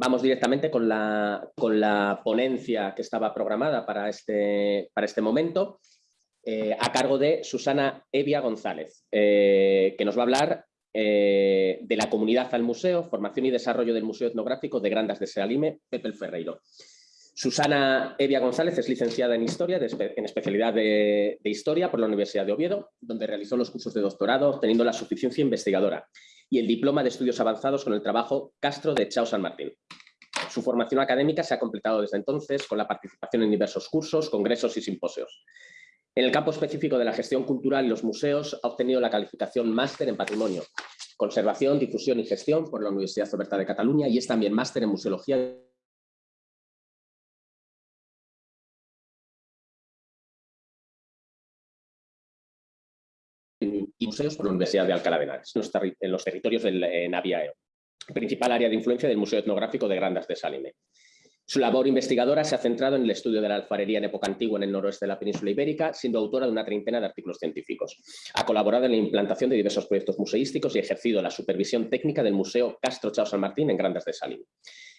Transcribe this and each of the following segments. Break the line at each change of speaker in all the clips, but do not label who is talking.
vamos directamente con la, con la, ponencia que estaba programada para este, para este momento, eh, a cargo de Susana Evia González, eh, que nos va a hablar eh, de la comunidad al museo, formación y desarrollo del Museo Etnográfico de Grandas de Sealime, Pepe Ferreiro. Susana Evia González es licenciada en Historia, en especialidad de, de, Historia por la Universidad de Oviedo, donde realizó los cursos de doctorado obteniendo la suficiencia investigadora y el diploma de estudios avanzados con el trabajo Castro de Chao San Martín. Su formación académica se ha completado desde entonces con la participación en diversos cursos, congresos y simposios. En el campo específico de la gestión cultural y los museos ha obtenido la calificación máster en patrimonio, conservación, difusión y gestión por la Universidad Oberta de Cataluña y es también máster en museología y museos por la Universidad de Alcalá de Henares, en los territorios del Naviaeo, principal área de influencia del Museo Etnográfico de Grandas de Salime. Su labor investigadora se ha centrado en el estudio de la alfarería en época antigua en el noroeste de la península ibérica, siendo autora de una treintena de artículos científicos. Ha colaborado en la implantación de diversos proyectos museísticos y ejercido la supervisión técnica del Museo Castro Chao San Martín en Grandas de Salime.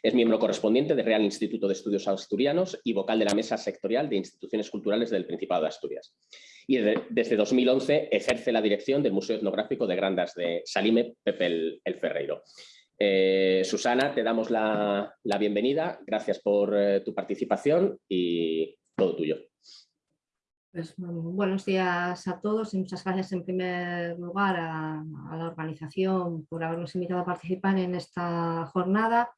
Es miembro correspondiente del Real Instituto de Estudios Asturianos y vocal de la Mesa Sectorial de Instituciones Culturales del Principado de Asturias y desde 2011 ejerce la dirección del Museo Etnográfico de Grandas de Salime, Pepe el, Ferreiro. Eh, Susana, te damos la, bienvenida, gracias por eh, tu participación y todo tuyo.
Pues, buenos días a todos y muchas gracias en primer lugar a, la organización por habernos invitado a participar en esta jornada,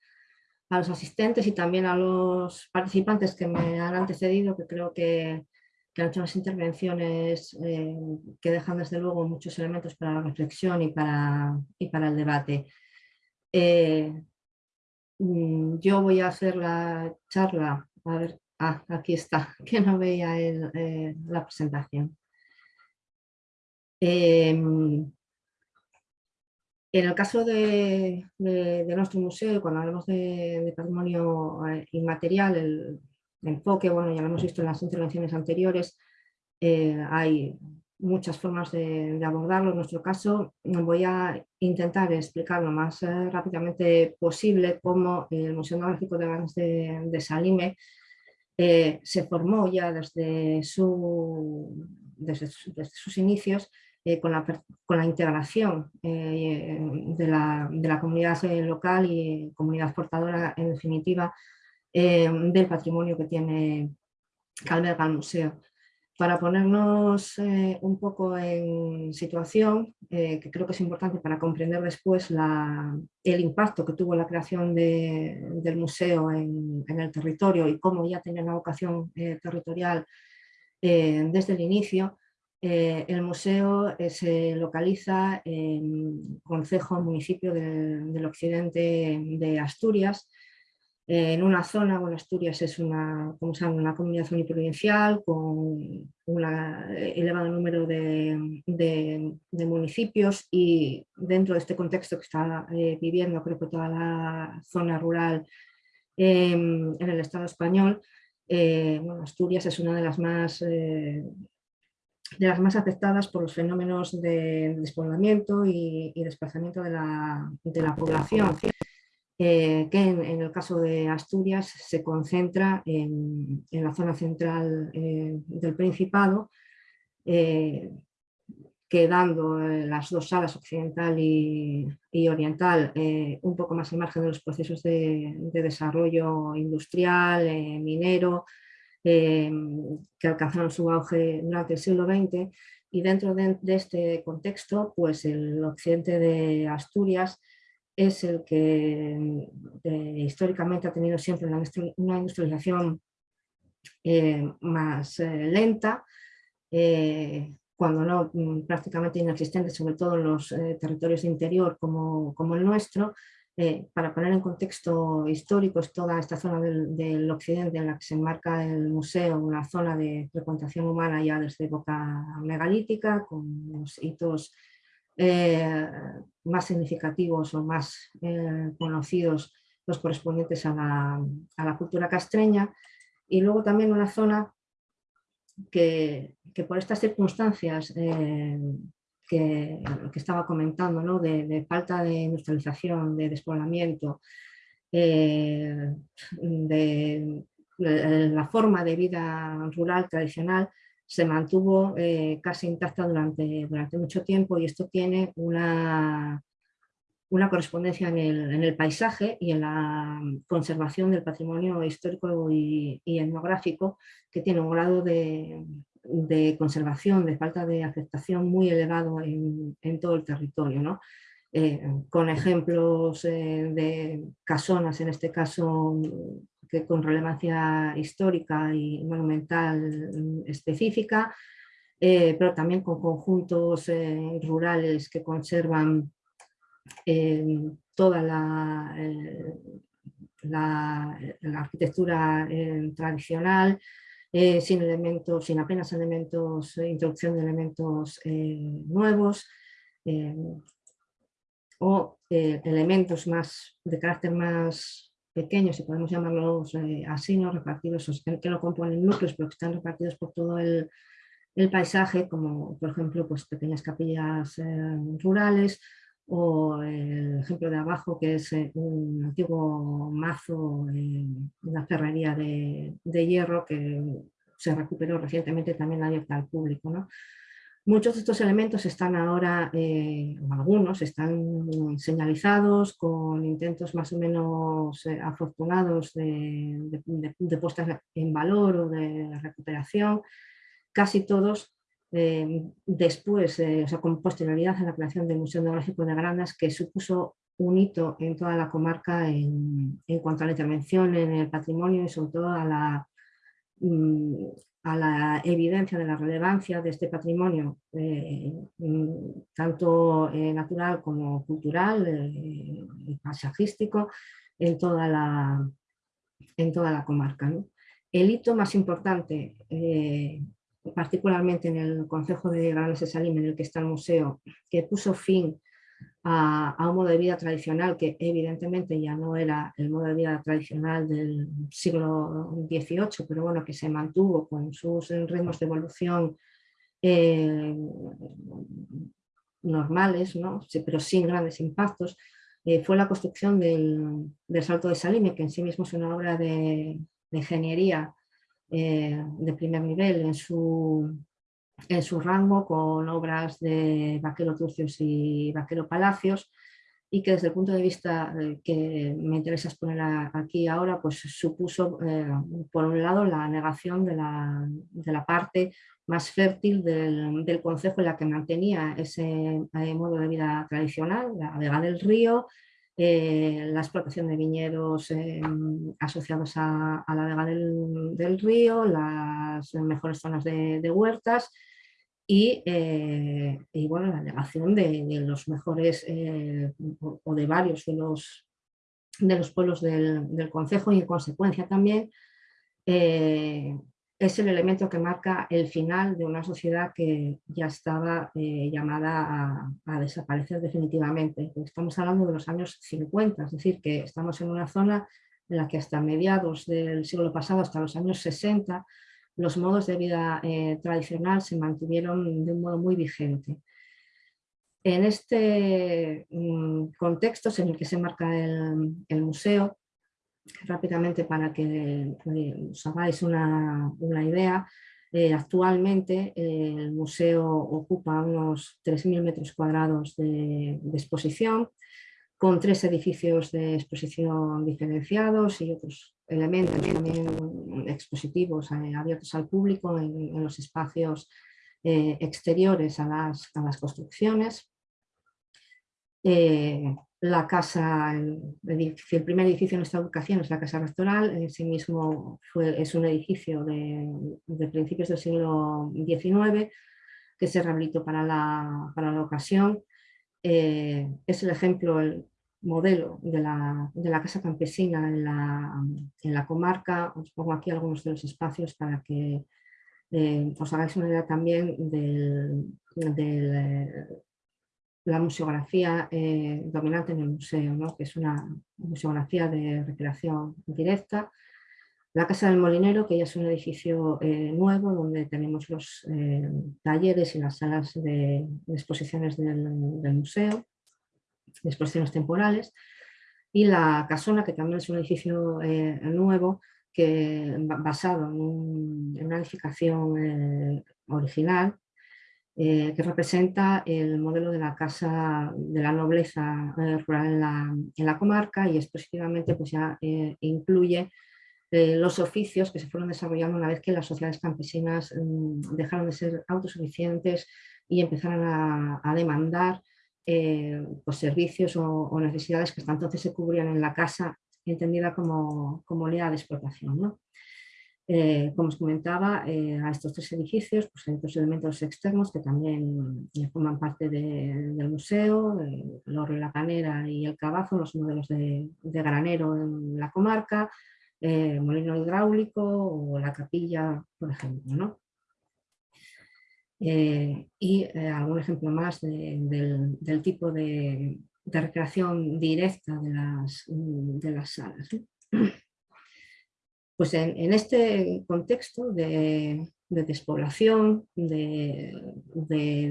a los asistentes y también a los participantes que me han antecedido, que creo que han hecho unas intervenciones eh, que dejan desde luego muchos elementos para la reflexión y para el debate. Eh, mm, yo voy a hacer la charla, a ver, ah, aquí está, que no veía eh, la presentación. Em, en el caso de, nuestro museo, cuando hablamos de, patrimonio inmaterial, el, enfoque, bueno, ya lo hemos visto en las intervenciones anteriores, eh, hay muchas formas de, abordarlo. En nuestro caso voy a intentar explicar lo más eh, rápidamente posible cómo el Museo Etnográfico de de, Salime eh, se formó ya desde, su, desde, sus inicios con, la, con, la, integración de la, comunidad local y comunidad portadora en definitiva eh, del patrimonio que tiene que alberga el museo. Para ponernos eh, un poco en situación, eh, que creo que es importante para comprender después el impacto que tuvo la creación del museo en, el territorio y cómo ya tenía una vocación territorial desde el inicio, el museo se localiza en Concejo, municipio del occidente de Asturias, en una zona, bueno, Asturias es una, como saben, una comunidad uniprovincial con un elevado número de, municipios y dentro de este contexto que está eh, viviendo creo que toda la zona rural em, en el Estado español, eh, Asturias es una de las más eh, de las más afectadas por los fenómenos de despoblamiento y, desplazamiento de la, de la población. Eh, que en, el caso de Asturias se concentra en, la zona central eh, del Principado, eh, quedando las dos salas occidental y, oriental un poco más al margen de los procesos de, desarrollo industrial, minero, que alcanzaron su auge durante el siglo XX y dentro de, de este contexto pues el occidente de Asturias es el que eh, históricamente ha tenido siempre una, industrialización eh, más eh, lenta, cuando no mm, prácticamente inexistente, sobre todo en los territorios de interior como, como el nuestro. para poner en contexto histórico, es toda esta zona del, occidente en la que se enmarca el museo, una zona de frecuentación humana ya desde época megalítica, con los hitos eh, más significativos o más eh, conocidos los correspondientes a la, cultura castreña. Y luego también una zona que, por estas circunstancias eh, que, estaba comentando, de, falta de industrialización, de despoblamiento, de, la forma de vida rural tradicional se mantuvo casi intacta durante, durante mucho tiempo y esto tiene una, una correspondencia en el, paisaje y en la conservación del patrimonio histórico y, etnográfico que tiene un grado de, conservación, de falta de aceptación muy elevado en, todo el territorio. Eh, con ejemplos eh, de casonas, en este caso con relevancia histórica y monumental específica, eh, pero también con conjuntos rurales que conservan toda la, eh, arquitectura eh, tradicional, eh, sin elementos, sin apenas elementos, introducción de elementos nuevos, o elementos más de carácter más pequeños, si podemos llamarlos así, ¿no? repartidos, que no componen núcleos, pero que están repartidos por todo el, paisaje, como por ejemplo pues, pequeñas capillas rurales, o el ejemplo de abajo que es eh, un antiguo mazo, una ferrería de, hierro que se recuperó recientemente también abierta al público. ¿no? Muchos de estos elementos están ahora, eh, o algunos, están señalizados con intentos más o menos eh, afortunados de, de, de, puesta en valor o de recuperación. Casi todos eh, después, o sea, con posterioridad a la creación del Museo Etnográfico de Grandas, que supuso un hito en toda la comarca en, cuanto a la intervención en el patrimonio y sobre todo a la, mm, a la evidencia de la relevancia de este patrimonio, eh, mm, tanto natural como cultural y paisajístico, en toda la, en toda la comarca. El hito más importante particularmente en el Consejo de Grandes de Salim, en el que está el museo, que puso fin a, un modo de vida tradicional que evidentemente ya no era el modo de vida tradicional del siglo XVIII, pero bueno, que se mantuvo con sus ritmos de evolución eh, normales, ¿no? pero sin grandes impactos, eh, fue la construcción del, Salto de Salime, que en sí mismo es una obra de, de ingeniería eh, de primer nivel en su, en su rango con obras de Vaquero Turcios y Vaquero Palacios y que desde el punto de vista eh, que me interesa exponer aquí ahora, pues supuso eh, por un lado la negación de la, de la parte más fértil del, del, concejo en la que mantenía ese modo de vida tradicional, la vega del río, eh, la explotación de viñedos eh, asociados a, la vega del, río, las mejores zonas de, huertas eh, y, bueno, la negación de, los mejores o, de varios de los, de los pueblos del, del concejo y en consecuencia también es el elemento que marca el final de una sociedad que ya estaba eh, llamada a, desaparecer definitivamente. Estamos hablando de los años 50, es decir, que estamos en una zona en la que hasta mediados del siglo pasado, hasta los años 60, los modos de vida eh, tradicional se mantuvieron de un modo muy vigente. En este mm, contexto en el que se marca el museo, rápidamente para que eh, os hagáis una, idea, eh, actualmente eh, el museo ocupa unos 3.000 metros cuadrados de, exposición, con tres edificios de exposición diferenciados y otros elementos también expositivos abiertos al público en, los espacios exteriores a las, a las construcciones la casa, el, primer edificio en esta ubicación es la casa rectoral, en sí mismo es un edificio de, principios del siglo XIX que se rehabilitó para la, para la ocasión. Eh, es el ejemplo, el modelo de la, de la casa campesina en la, en la, comarca. Os pongo aquí algunos de los espacios para que eh, os hagáis una idea también del, del la museografía eh, dominante en el museo, que es una museografía de recreación directa. La Casa del Molinero, que ya es un edificio eh, nuevo donde tenemos los eh, talleres y las salas de, exposiciones del, museo, exposiciones temporales. y la Casona, que también es un edificio nuevo que, basado en, una edificación original que representa el modelo de la casa de la nobleza rural en la, comarca y expositivamente pues ya incluye los oficios que se fueron desarrollando una vez que las sociedades campesinas mm, dejaron de ser autosuficientes y empezaron a, demandar eh, pues servicios o, necesidades que hasta entonces se cubrían en la casa, entendida como, como línea de explotación. Eh, como os comentaba, eh, a estos tres edificios pues hay otros elementos externos que también forman parte del museo, la canera y el cabazo, los modelos de, de granero en la comarca, eh, molino hidráulico o la capilla, por ejemplo. ¿no? Eh, y eh, algún ejemplo más del, tipo de, recreación directa de las, de las salas. Pues en, este contexto de, despoblación, de,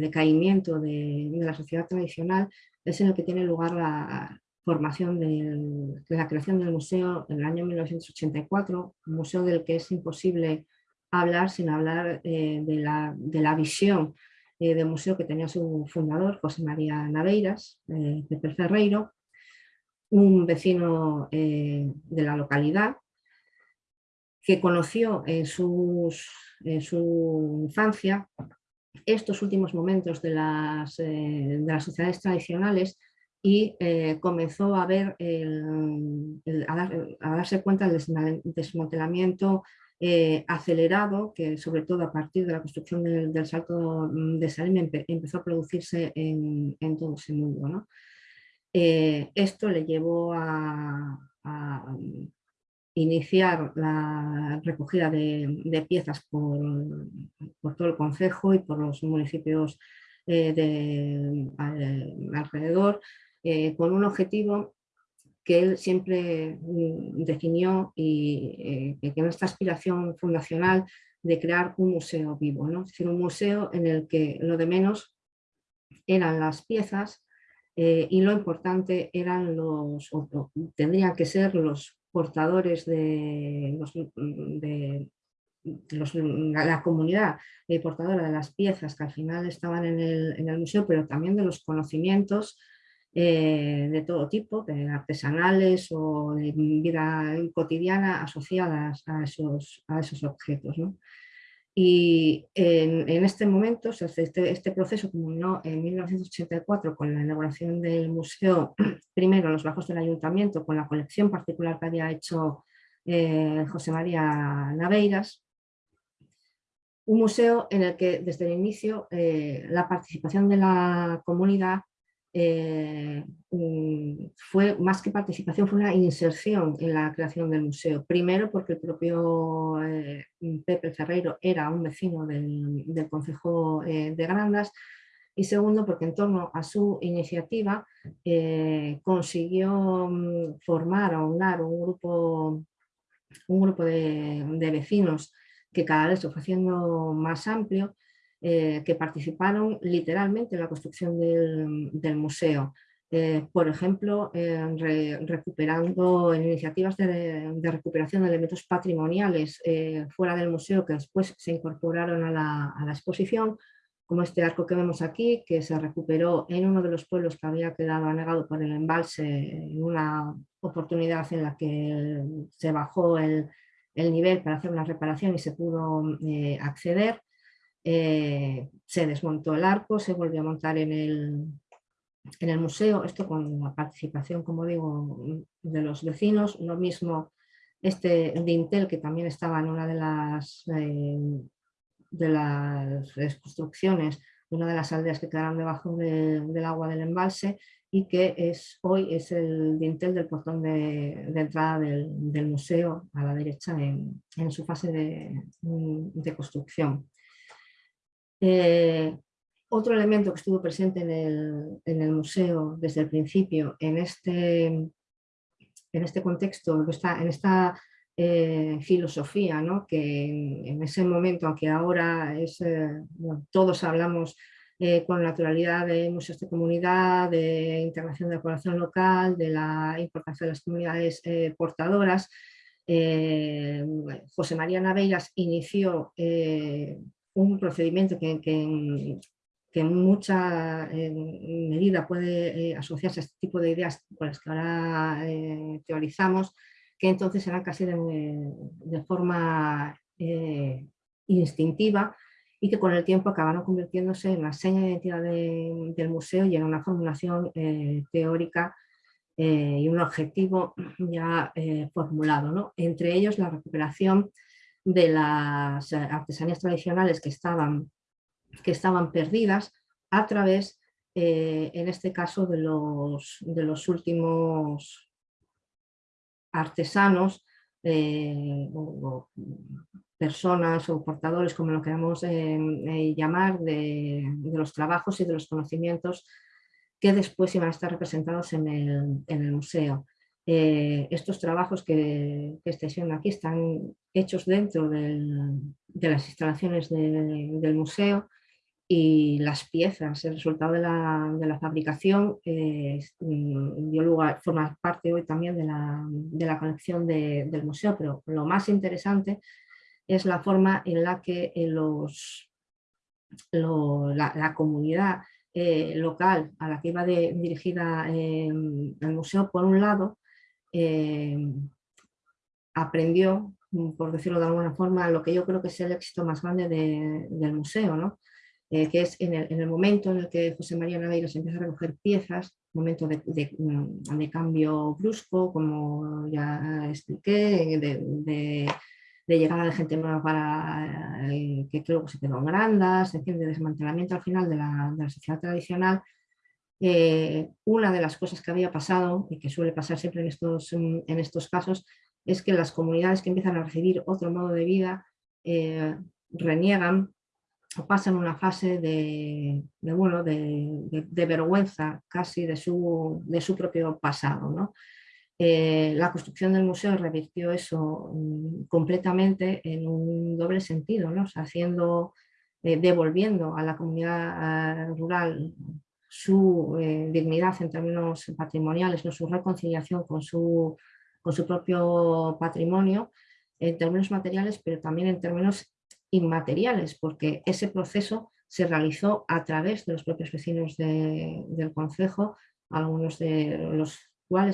decaimiento de, la sociedad tradicional, es en el que tiene lugar la, formación de la creación del museo en el año 1984, un museo del que es imposible hablar sin hablar eh, de, la, de, la, visión eh, del museo que tenía su fundador, José María Naveiras, eh, Pepe Ferreiro, un vecino de la localidad que conoció en, sus, en su infancia estos últimos momentos de las, de las sociedades tradicionales y eh, comenzó a, ver a, darse cuenta del desmantelamiento eh, acelerado que sobre todo a partir de la construcción del, salto de Salim empezó a producirse en, todo ese mundo. Eh, esto le llevó a, iniciar la recogida de, piezas por, por, todo el concejo y por los municipios de, alrededor eh, con un objetivo que él siempre mm, definió y eh, que en esta aspiración fundacional de crear un museo vivo, ¿no? es decir, un museo en el que lo de menos eran las piezas eh, y lo importante eran los, tendrían que ser los portadores de, de la comunidad portadora de las piezas que al final estaban en el, en el museo, pero también de los conocimientos eh, de todo tipo, de artesanales o de vida cotidiana asociadas a esos, a esos objetos. Y en, este momento, este, este proceso culminó en 1984 con la inauguración del museo, primero en los bajos del ayuntamiento, con la colección particular que había hecho eh, José María Naveiras, un museo en el que desde el inicio eh, la participación de la comunidad eh, mm, fue más que participación, fue una inserción en la creación del museo. Primero porque el propio eh, Pepe Ferreiro era un vecino del, del Concejo eh, de Grandas y segundo porque en torno a su iniciativa consiguió mm, formar o unar un grupo, un grupo de, de vecinos que cada vez se fue haciendo más amplio eh, que participaron literalmente en la construcción del, museo. Eh, por ejemplo, recuperando iniciativas de, recuperación de elementos patrimoniales eh, fuera del museo que después se incorporaron a la, exposición, como este arco que vemos aquí, que se recuperó en uno de los pueblos que había quedado anegado por el embalse en una oportunidad en la que se bajó el nivel para hacer una reparación y se pudo acceder. Eh, se desmontó el arco, se volvió a montar en el, en el museo, esto con la participación, como digo, de los vecinos, lo mismo este dintel que también estaba en una de las, eh, de las construcciones una de las aldeas que quedaron debajo del agua del embalse y que es, hoy es el dintel del portón de, entrada del, museo a la derecha en, en su fase de, de construcción. Eh, otro elemento que estuvo presente en el, museo desde el principio en este, en este contexto, en esta eh, filosofía, que en, ese momento, aunque ahora es, eh, todos hablamos eh, con naturalidad de museos de comunidad, de integración de la población local, de la importancia de las comunidades portadoras. José María Naveiras inició un procedimiento que, en mucha medida puede asociarse a este tipo de ideas con las que ahora teorizamos, que entonces eran casi de forma instintiva y que con el tiempo acabaron convirtiéndose en la seña de identidad del museo y en una formulación eh, teórica eh, y un objetivo ya eh, formulado. ¿no? Entre ellos la recuperación de las artesanías tradicionales que estaban, que estaban perdidas a través, en este caso, de los, de los últimos artesanos personas o portadores, como lo queramos eh, eh, llamar, de, los trabajos y de los conocimientos que después iban a estar representados en el, museo. Eh, estos trabajos que, que estáis viendo aquí están hechos dentro de las instalaciones del museo y las piezas, el resultado de la, fabricación dio lugar, forma parte hoy también de la, colección del museo, pero lo más interesante es la forma en la que eh, los, la, comunidad eh, local a la que iba dirigida el museo, por un lado, em, aprendió, por decirlo de alguna forma, lo que yo creo que es el éxito más grande del museo, ¿no? Eh, que es en el, momento en el que José María Naveiros empieza a recoger piezas, momento de, de, cambio brusco, como ya expliqué, de, de llegada de gente nueva para eh, que luego se quedó en grandas, de desmantelamiento al final de la, sociedad tradicional, eh, una de las cosas que había pasado y que suele pasar siempre en estos, en estos casos es que las comunidades que empiezan a recibir otro modo de vida eh, reniegan o pasan una fase de, bueno, de, vergüenza casi de su, de su propio pasado. ¿no? Eh, la construcción del museo revirtió eso mm, completamente en un doble sentido, ¿no? haciendo, devolviendo a la comunidad eh, rural su dignidad en términos patrimoniales, ¿no? su reconciliación con su, con su propio patrimonio, en términos materiales, pero también en términos inmateriales, porque ese proceso se realizó a través de los propios vecinos del concejo, algunos de los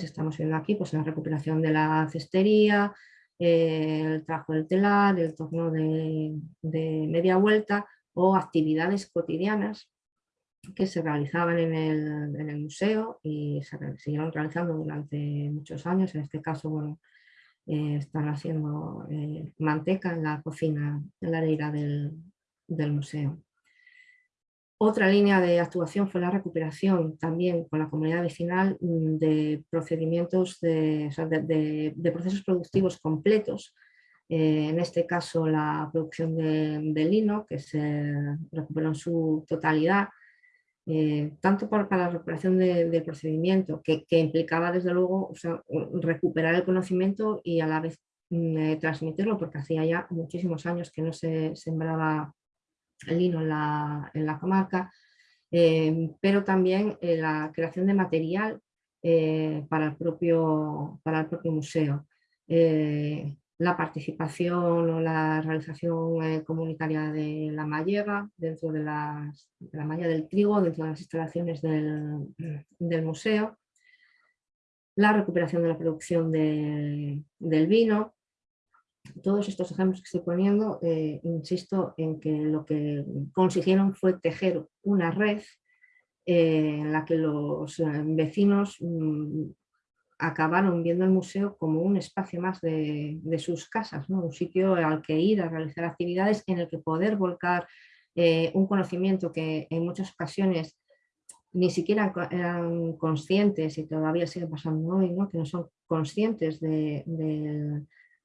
estamos viendo aquí pues, la recuperación de la cestería, eh, el trabajo del telar, el torno de, media vuelta o actividades cotidianas que se realizaban en el, museo y se siguieron realizando durante muchos años. En este caso, bueno, eh, están haciendo eh, manteca en la cocina, en la areira del museo. Otra línea de actuación fue la recuperación también con la comunidad vecinal mm, de procedimientos, de, procesos productivos completos. Eh, en este caso la producción de, lino que se recuperó en su totalidad, eh, tanto para, la recuperación del procedimiento que, implicaba desde luego recuperar el conocimiento y a la vez mm, eh, transmitirlo porque hacía ya muchísimos años que no se sembraba el lino en la, comarca, eh, pero también la creación de material para, el propio, para el propio museo. La participación o la realización comunitaria de la mallega dentro de, la malla del trigo, dentro de las instalaciones del, museo, la recuperación de la producción del vino, todos estos ejemplos que estoy poniendo, eh, insisto en que lo que consiguieron fue tejer una red eh, en la que los eh, vecinos mm, acabaron viendo el museo como un espacio más de, sus casas, un sitio al que ir a realizar actividades en el que poder volcar un conocimiento que en muchas ocasiones ni siquiera eran conscientes y todavía sigue pasando hoy, ¿no? que no son conscientes de,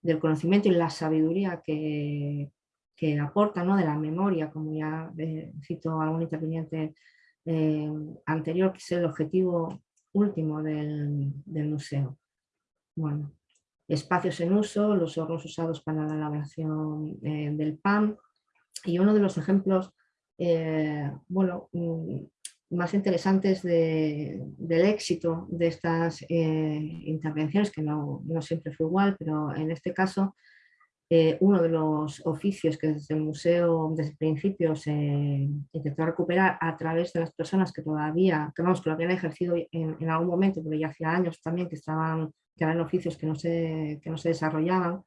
del conocimiento y la sabiduría que, que aporta, ¿no? de la memoria, como ya eh, cito algún interviniente eh, anterior, que es el objetivo último del, museo. Bueno, espacios en uso, los hornos usados para la elaboración eh, del pan y uno de los ejemplos bueno, mm, más interesantes del éxito de estas intervenciones, que no, no, siempre fue igual, pero en este caso eh, uno de los oficios que desde el museo desde el principio se intentó recuperar a través de las personas que todavía, que vamos, que lo habían ejercido en, algún momento, pero ya hacía años también que estaban, que eran oficios que no se, que no se desarrollaban,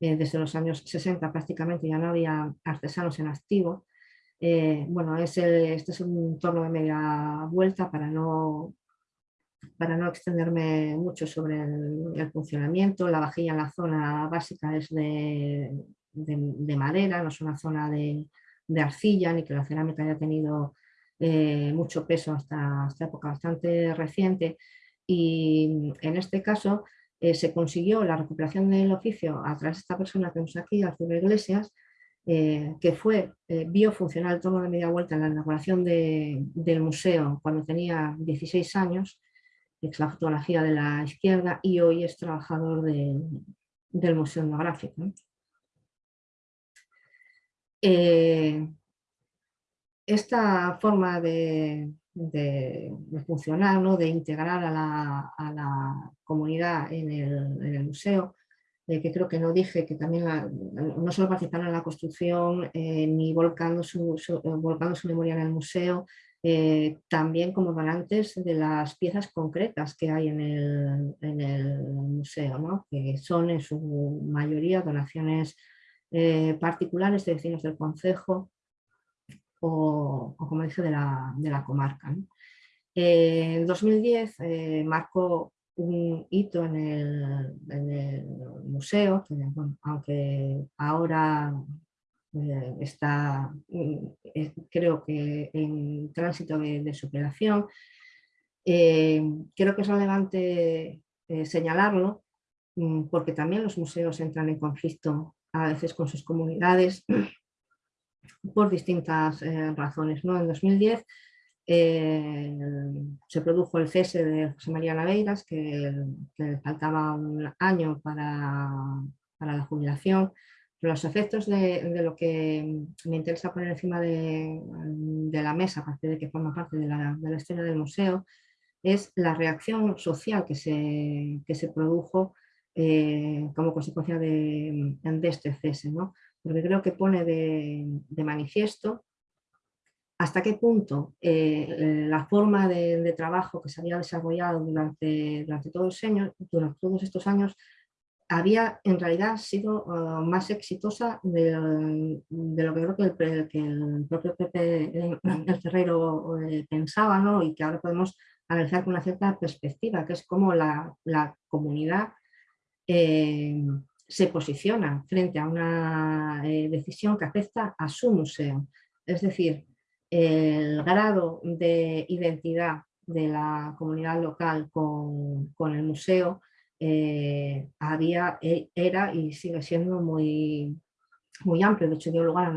eh, desde los años 60 prácticamente ya no había artesanos en activo. Eh, bueno, es este es un torno de media vuelta para no para no extenderme mucho sobre el, funcionamiento, la vajilla en la zona básica es de, madera, no es una zona de, arcilla, ni que la cerámica haya tenido eh, mucho peso hasta esta época bastante reciente. Y en este caso eh, se consiguió la recuperación del oficio a través de esta persona que vemos aquí, Arturo Iglesias, eh, que fue biofuncional el torno de media vuelta en la inauguración del museo cuando tenía 16 años es la fotografía de la izquierda y hoy es trabajador del Museo Etnográfico. Eh, esta forma de, funcionar, ¿no? de integrar a la, comunidad en el, museo, eh, que creo que no dije que también no solo participaron en la construcción eh, ni su, volcando su memoria en el museo, eh, también como donantes de las piezas concretas que hay en el, museo, que son en su mayoría donaciones eh, particulares de vecinos del concejo o, como dice, de la, comarca. Eh, en 2010 marcó un hito en el, museo, aunque ahora eh, está, eh, creo que en tránsito de, superación. Eh, creo que es relevante señalarlo mm, porque también los museos entran en conflicto a veces con sus comunidades por distintas razones. ¿no? En 2010 se produjo el cese de José María Naveiras, que, que faltaba un año para, para la jubilación, los efectos de, lo que me interesa poner encima de, la mesa, a partir de que forma parte de la, de escena del museo, es la reacción social que se, se produjo eh, como consecuencia de, este cese. ¿no? Porque creo que pone de, manifiesto hasta qué punto eh, la forma de, trabajo que se había desarrollado durante, durante, todos, años, durante todos estos años había en realidad sido uh, más exitosa de, lo que creo que el, propio Pepe el Ferrero eh, pensaba ¿no? y que ahora podemos analizar con una cierta perspectiva, que es cómo la, la comunidad eh, se posiciona frente a una eh, decisión que afecta a su museo. Es decir, el grado de identidad de la comunidad local con, con el museo eh, había, e, era y sigue siendo muy, muy amplio. De hecho, dio lugar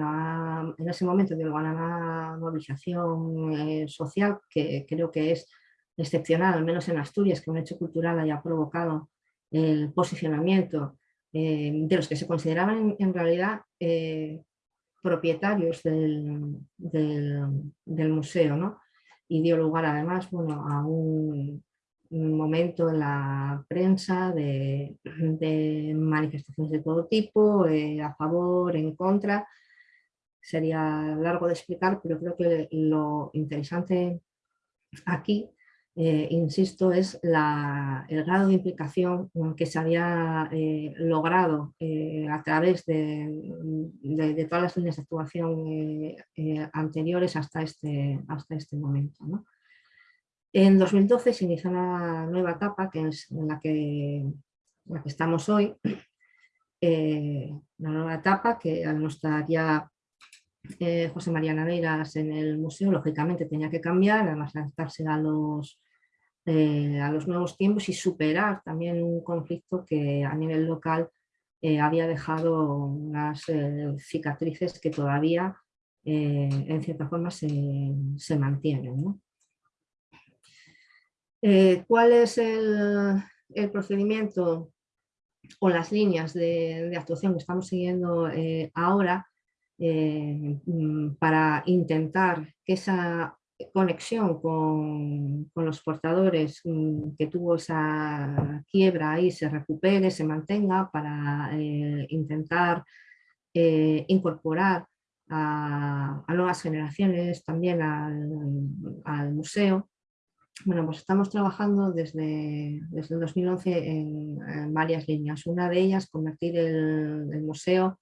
en ese momento dio lugar a una movilización eh, social que creo que es excepcional, al menos en Asturias, que un hecho cultural haya provocado el posicionamiento eh, de los que se consideraban en, realidad propietarios del, del, museo. ¿no? Y dio lugar además bueno, a un momento en la prensa de, manifestaciones de todo tipo, eh, a favor, en contra. Sería largo de explicar, pero creo que lo interesante aquí, eh, insisto, es el grado de implicación que se había eh, logrado a través de, todas las líneas de actuación anteriores hasta este, hasta este momento. ¿no? En 2012 se inició una nueva etapa, que es en la que, estamos hoy, eh, una nueva etapa que al no estar ya eh, José María Naveiras en el museo, lógicamente tenía que cambiar, además adaptarse a los, eh, a los nuevos tiempos y superar también un conflicto que a nivel local había dejado unas cicatrices que todavía en cierta forma se, se mantienen. ¿no? Eh, ¿Cuál es el, procedimiento o las líneas de, actuación que estamos siguiendo eh, ahora? mm, para intentar que esa conexión con, los portadores mm, que tuvo esa quiebra ahí se recupere, se mantenga para intentar incorporar a, nuevas generaciones, también al, museo. Bueno, pues estamos trabajando desde, desde el 2011 en, varias líneas. Una de ellas, convertir el, museo,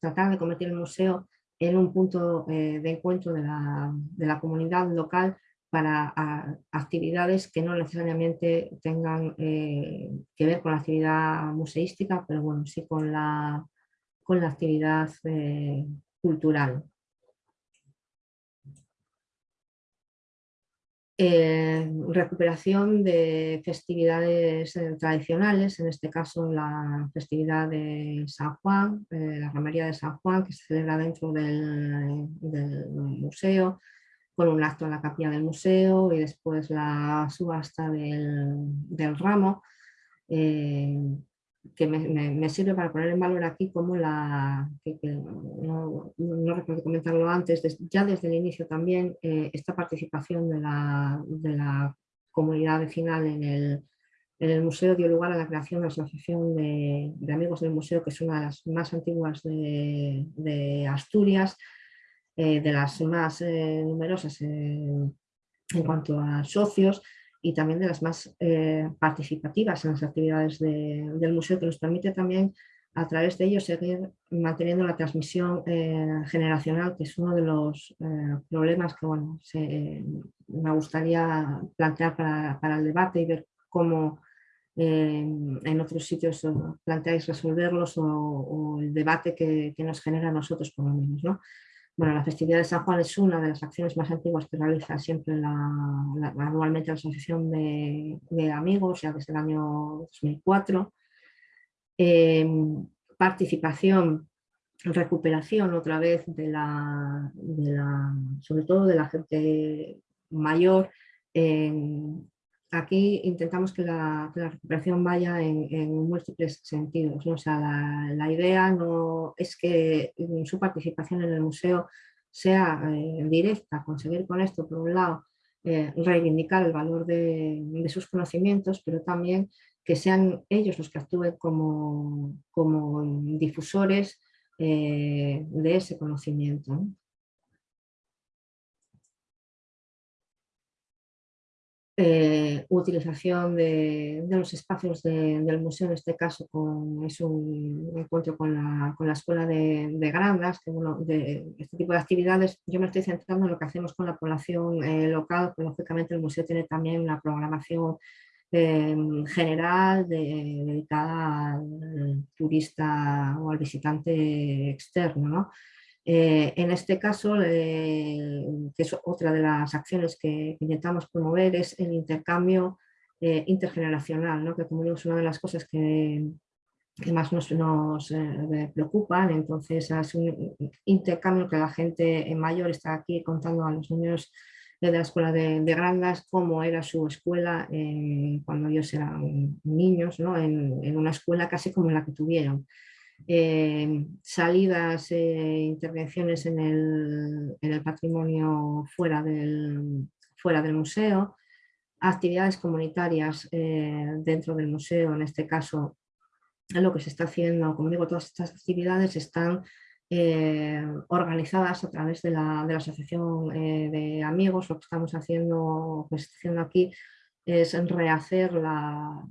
tratar de convertir el museo en un punto eh, de encuentro de la, comunidad local para actividades que no necesariamente tengan eh, que ver con la actividad museística, pero bueno, sí con la, con la actividad eh, cultural. Eh, recuperación de festividades eh, tradicionales, en este caso la festividad de San Juan, eh, la romería de San Juan, que se celebra dentro del, museo, con un acto en la capilla del museo y después la subasta del ramo que me, sirve para poner en valor aquí como la, no, recuerdo comentarlo antes, ya desde el inicio también, eh, esta participación de la, de la comunidad vecinal en el, en el, museo dio lugar a la creación de la Asociación de, Amigos del Museo, que es una de las más antiguas de, Asturias, eh, de las más eh, numerosas en cuanto a socios, y también de las más eh, participativas en las actividades del museo, que nos permite también a través de ello seguir manteniendo la transmisión eh, generacional, que es uno de los eh, problemas que bueno, me gustaría plantear para, el debate y ver cómo en otros sitios planteáis resolverlos o, el debate que, que, nos genera a nosotros por lo menos. ¿no? Bueno, la festividad de San Juan es una de las acciones más antiguas que realiza siempre anualmente la Asociación de, Amigos, ya desde el año 2004. Em, participación, recuperación otra vez de la, sobre todo de la gente mayor aquí intentamos que la, recuperación vaya en, múltiples sentidos. O sea, la, idea no es que su participación en el museo sea eh, directa, conseguir con esto, por un lado, eh, reivindicar el valor de, sus conocimientos, pero también que sean ellos los que actúen como, difusores eh, de ese conocimiento. Eh, utilización de, los espacios del museo, en este caso con, es un encuentro con la, con la Escuela de, Grandas, que de este tipo de actividades yo me estoy centrando en lo que hacemos con la población eh, local, pues lógicamente el museo tiene también una programación eh, general dedicada al turista o al visitante externo. ¿no? Eh, en este caso, eh, que es otra de las acciones que intentamos promover, es el intercambio eh, intergeneracional, que como digo es una de las cosas que, más nos, nos preocupan, entonces es un intercambio que la gente mayor está aquí contando a los niños de la escuela de, Grandas cómo era su escuela cuando ellos eran niños, en, una escuela casi como la que tuvieron. Eh, salidas, e intervenciones en el, patrimonio fuera del, fuera del museo, actividades comunitarias eh, dentro del museo, en este caso lo que se está haciendo, como digo, todas estas actividades están organizadas a través de la, de la Asociación de Amigos, lo que estamos haciendo, pues, haciendo aquí es rehacer la,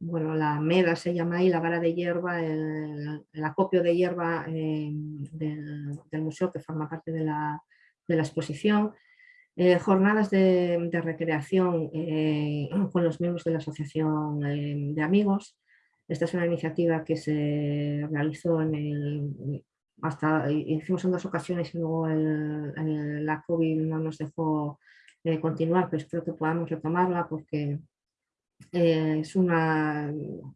bueno, la meda, se llama ahí, la vara de hierba, el, acopio de hierba eh, del, museo que forma parte de la, exposición. Eh, jornadas de, recreación eh, con los miembros de la Asociación de Amigos. Esta es una iniciativa que se realizó en el, hasta, hicimos en dos ocasiones y luego la COVID no nos dejó continuar, pero espero que podamos retomarla porque eh, es una,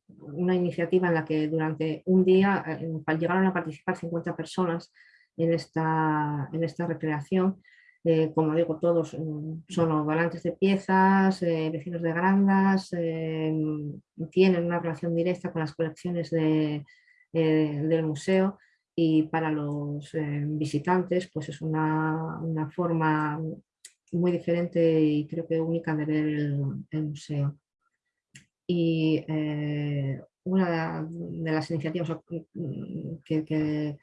una, iniciativa en la que durante un día eh, llegaron a participar 50 personas en esta, en esta recreación. Eh, como digo, todos son donantes de piezas, vecinos de Grandas, tienen una relación directa con las colecciones de, del museo y para los visitantes pues es una, forma muy diferente y creo que única de ver el, museo. Y una de las iniciativas que,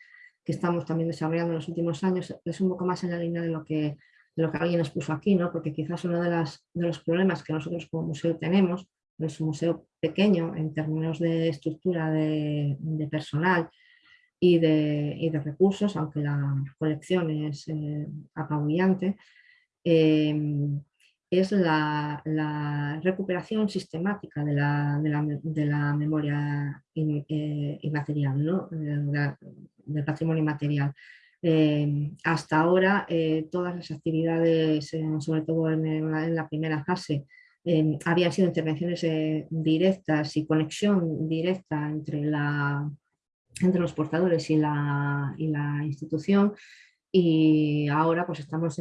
estamos también desarrollando en los últimos años es un poco más en la línea de lo que, lo que alguien nos puso aquí, ¿no? porque quizás uno de, las, de los problemas que nosotros como museo tenemos, es un museo pequeño en términos de estructura de, personal y de, y de, recursos, aunque la colección es eh, apabullante, eh, es la, recuperación sistemática de la, memoria eh, inmaterial, ¿no? del patrimonio inmaterial. Eh, hasta ahora todas las actividades, sobre todo en la, primera fase, habían sido intervenciones directas y conexión directa entre, los portadores y la institución y ahora pues estamos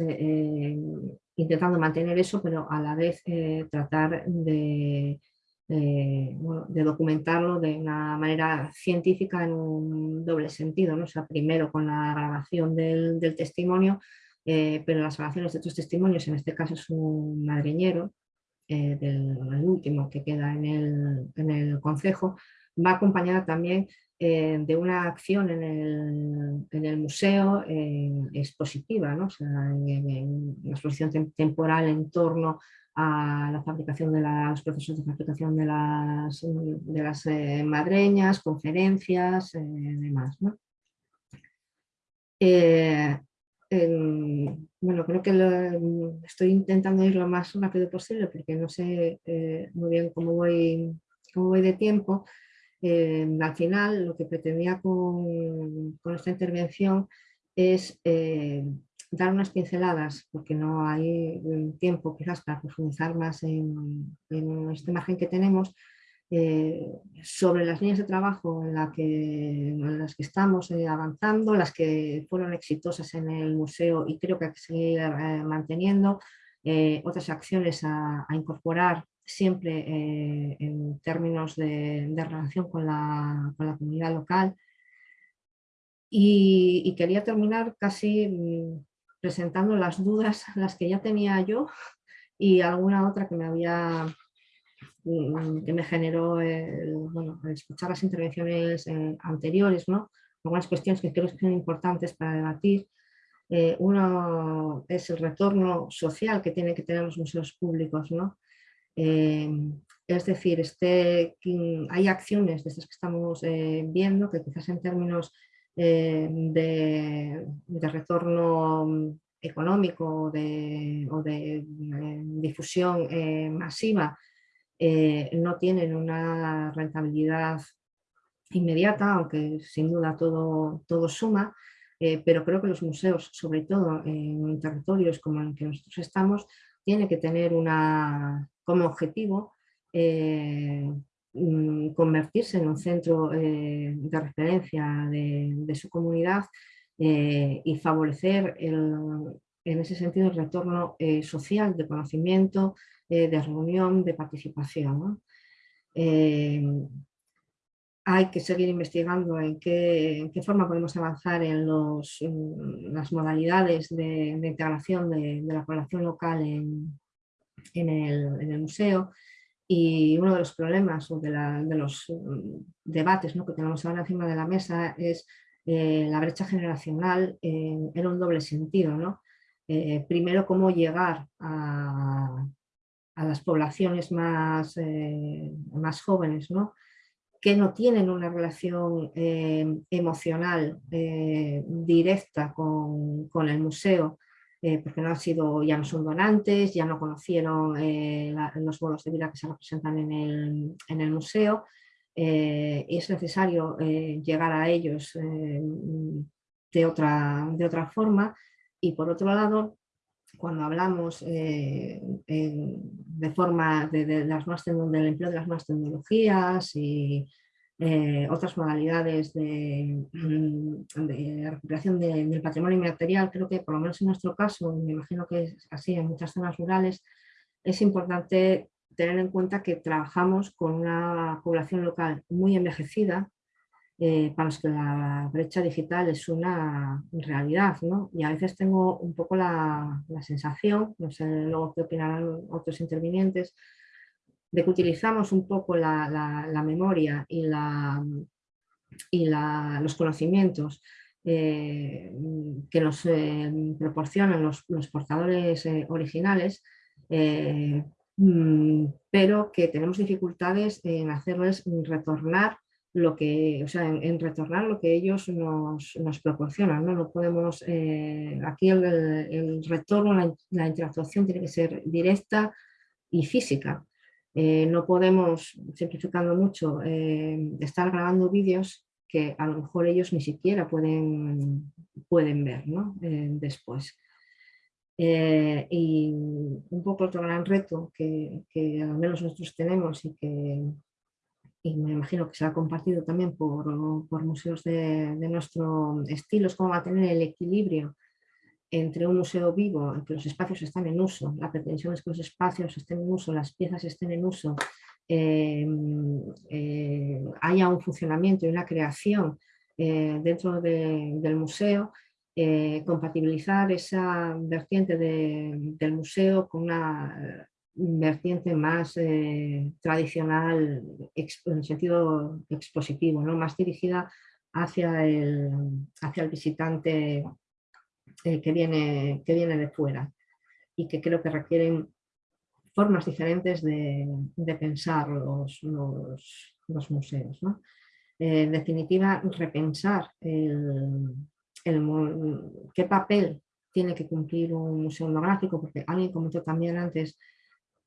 intentando mantener eso, pero a la vez eh, tratar de, de, documentarlo de una manera científica en un doble sentido, ¿no? sea, primero con la grabación del, testimonio, eh, pero las grabaciones de estos testimonios, en este caso es un madriñero, eh, del, último que queda en el, en el concejo, va acompañada también eh, de una acción en el, museo eh, expositiva, ¿no? una exposición temporal en torno a la fabricación de los procesos de fabricación de las, de las eh, madreñas, conferencias, demás. bueno, creo que estoy intentando ir lo más rápido posible porque no sé muy bien cómo voy, cómo voy de tiempo. Eh, al final lo que pretendía con, esta intervención es eh, dar unas pinceladas, porque no hay tiempo quizás para profundizar más en, este margen que tenemos, eh, sobre las líneas de trabajo en, las que estamos avanzando, las que fueron exitosas en el museo y creo que hay que seguir manteniendo, otras acciones a incorporar siempre eh, en términos de, relación con la, comunidad local. Y, quería terminar casi mm, presentando las dudas, las que ya tenía yo y alguna otra que me había mm, que me generó bueno, escuchar las intervenciones eh, anteriores, ¿no? algunas cuestiones que creo que son importantes para debatir. Eh, uno es el retorno social que tienen que tener los museos públicos, ¿no? Eh, es decir, este, hay acciones de estas que estamos eh, viendo que quizás en términos eh, de, retorno económico o de difusión masiva no tienen una rentabilidad inmediata, aunque sin duda todo, todo suma, pero creo que los museos, sobre todo en territorios como en el que nosotros estamos, tiene que tener una, como objetivo eh, mm, convertirse en un centro eh, de referencia de, su comunidad eh, y favorecer en ese sentido el retorno social de conocimiento, de reunión, de participación. hay que seguir investigando en qué, forma podemos avanzar en, las modalidades de, integración de, de, la población local en, en el, museo. Y uno de los problemas o de, los mm, debates que tenemos ahora encima de la mesa es eh, la brecha generacional en, un doble sentido. Eh, primero, cómo llegar a, las poblaciones más, eh, más jóvenes, que no tienen una relación emocional directa con, con, el museo eh, porque no han sido, ya no son donantes, ya no conocieron eh, los modos de vida que se representan en el, en el museo. Eh, es necesario llegar a ellos de, otra, de otra forma y por otro lado, cuando hablamos de forma de, las más, del empleo de las nuevas tecnologías y eh, otras modalidades de, mm, recuperación del patrimonio inmaterial, creo que por lo menos en nuestro caso, me imagino que es así en muchas zonas rurales, es importante tener en cuenta que trabajamos con una población local muy envejecida eh, para los que la brecha digital es una realidad. ¿no? Y a veces tengo un poco la, sensación, no sé luego qué opinarán otros intervinientes, de que utilizamos un poco la, memoria y, la, y los conocimientos eh, que nos eh, proporcionan los, portadores originales mm, pero que tenemos dificultades en hacerles retornar lo que, o sea, en, retornar lo que ellos nos, nos proporcionan. ¿no? no podemos, eh, aquí el, retorno, la, interacción tiene que ser directa y física. Eh, no podemos, simplificando mucho, eh, estar grabando vídeos que a lo mejor ellos ni siquiera pueden, pueden ver ¿no? después. y un poco otro gran reto que, que al menos nosotros tenemos y que y me imagino que se ha compartido también por, por museos de, de, nuestro estilo, es cómo mantener el equilibrio entre un museo vivo, que los espacios están en uso, la pretensión es que los espacios estén en uso, las piezas estén en uso, em, eh, haya un funcionamiento y una creación eh, dentro del museo, eh, compatibilizar esa vertiente del museo con una vertiente más tradicional en sentido expositivo, ¿no? más dirigida hacia el, hacia el visitante eh, que, viene, que viene de fuera y que creo que requieren formas diferentes de, pensar los, los, museos. Eh, en definitiva, repensar el, qué papel tiene que cumplir un museo etnográfico, porque alguien comentó también antes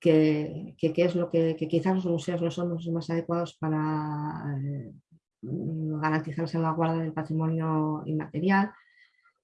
que, es lo que, quizás los museos no son los más adecuados para eh, garantizar la guarda del patrimonio inmaterial,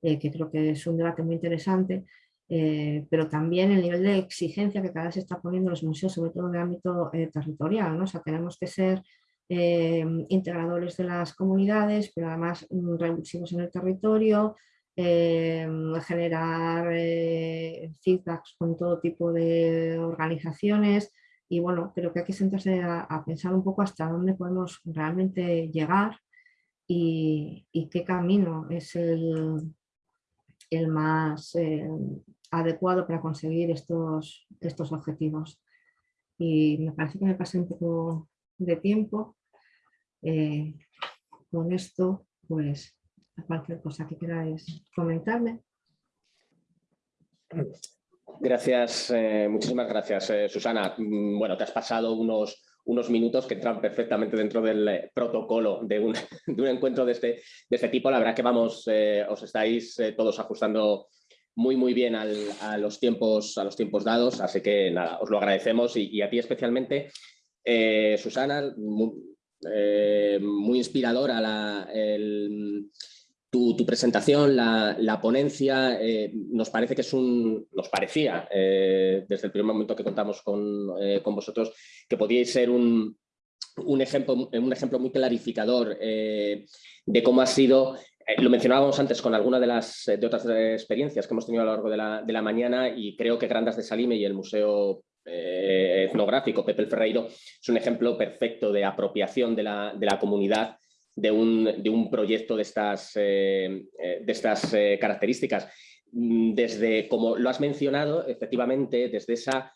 eh, que creo que es un debate muy interesante, eh, pero también el nivel de exigencia que cada vez se está poniendo los museos, sobre todo en el ámbito territorial. ¿no? O sea, tenemos que ser integradores de las comunidades, pero además mm, revulsivos en el territorio, generar eh, feedbacks con todo tipo de organizaciones y bueno, creo que hay que sentarse a, pensar un poco hasta dónde podemos realmente llegar y, qué camino es el, el más eh, adecuado para conseguir estos, estos objetivos. Y me parece que me pasé un poco de tiempo. Eh, con esto, pues cualquier cosa que queráis comentarme.
Gracias, eh, muchísimas gracias, Susana. Mm, bueno, te has pasado unos, unos minutos que entran perfectamente dentro del eh, protocolo de un, encuentro de este, de este tipo. La verdad que vamos, os estáis todos ajustando muy muy bien a, los tiempos, dados, así que nada, os lo agradecemos y, a ti especialmente, Susana, muy, muy inspiradora la, el, tu, presentación, la, ponencia, eh, nos parece que es un, nos parecía eh, desde el primer momento que contamos con, eh, vosotros que podíais ser un, ejemplo, un ejemplo muy clarificador de cómo ha sido, lo mencionábamos antes con alguna de las de otras experiencias que hemos tenido a lo largo de la, de la mañana y creo que Grandas de Salime y el Museo etnográfico Pepe el Ferreiro es un ejemplo perfecto de apropiación de la, de la comunidad de un, proyecto de estas, eh, eh, de estas eh, características. Mm, desde, como lo has mencionado, efectivamente, desde esa,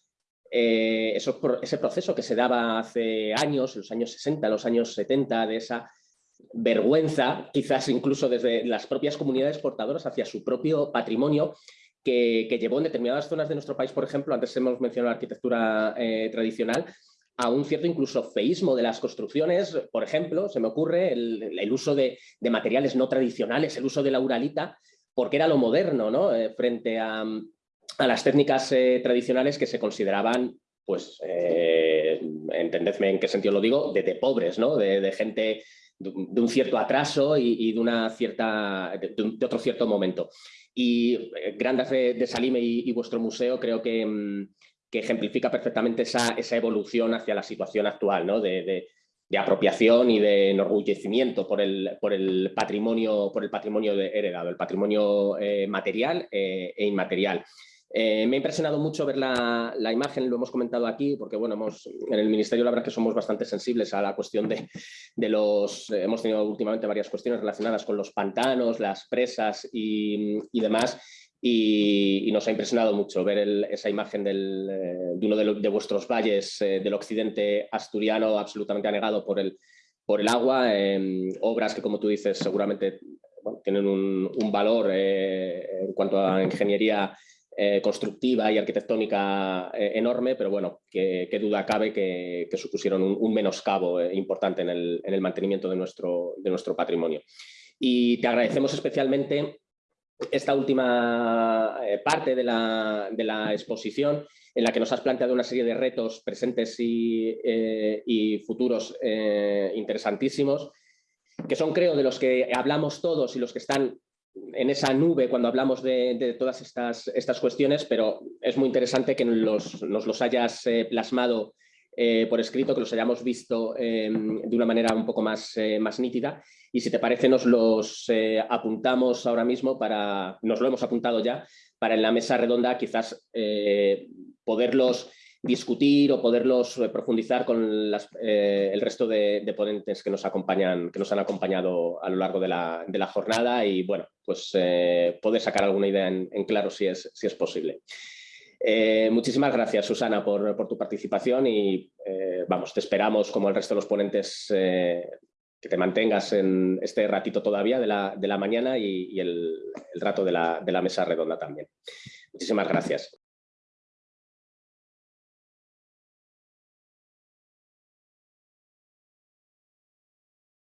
ese proceso que se daba hace años, los años 60, los años 70, de esa vergüenza, quizás incluso desde las propias comunidades portadoras hacia su propio patrimonio, que, llevó en determinadas zonas de nuestro país, por ejemplo, antes hemos mencionado la arquitectura tradicional, a un cierto incluso feísmo de las construcciones, por ejemplo, se me ocurre el, uso de, materiales no tradicionales, el uso de la uralita, porque era lo moderno, ¿no? Eh, frente a, las técnicas eh, tradicionales que se consideraban, pues, eh, entendedme en qué sentido lo digo, de, pobres, ¿no? De, gente de, un cierto atraso y, de, una cierta, de, otro cierto momento. Y Grandes de, Salime y, vuestro museo creo que... Mm, que ejemplifica perfectamente esa, evolución hacia la situación actual, ¿no? de, apropiación y de enorgullecimiento por el, por el patrimonio, por el patrimonio heredado, el patrimonio eh, material eh, e inmaterial. Eh, me ha impresionado mucho ver la, imagen, lo hemos comentado aquí, porque bueno, hemos, en el Ministerio la verdad que somos bastante sensibles a la cuestión de, los... hemos tenido últimamente varias cuestiones relacionadas con los pantanos, las presas y, demás, y, nos ha impresionado mucho ver esa imagen eh, de uno de, vuestros valles eh, del occidente asturiano absolutamente anegado por el, por el agua, em, obras que como tú dices seguramente tienen un, valor en cuanto a ingeniería eh, constructiva y arquitectónica eh, enorme, pero bueno, qué duda cabe que, supusieron un, menoscabo eh, importante en el, mantenimiento de nuestro, de nuestro patrimonio. Y te agradecemos especialmente esta última parte de la, exposición en la que nos has planteado una serie de retos presentes y, y futuros interesantísimos, que son creo de los que hablamos todos y los que están en esa nube cuando hablamos de, todas estas, estas, cuestiones, pero es muy interesante que nos los hayas eh, plasmado eh, por escrito, que los hayamos visto em, de una manera un poco más, eh, más nítida. Y si te parece, nos los apuntamos ahora mismo para, nos lo hemos apuntado ya, para en la mesa redonda quizás poderlos discutir o poderlos eh, profundizar con eh, el resto de, ponentes que nos, acompañan, que nos han acompañado a lo largo de la, jornada y bueno, pues eh, poder sacar alguna idea en, claro si es, si es posible. Muchísimas gracias, Susana, por, tu participación y vamos, te esperamos como el resto de los ponentes que te mantengas en este ratito todavía de la, mañana y, el, rato de la, de la mesa redonda también. Muchísimas gracias.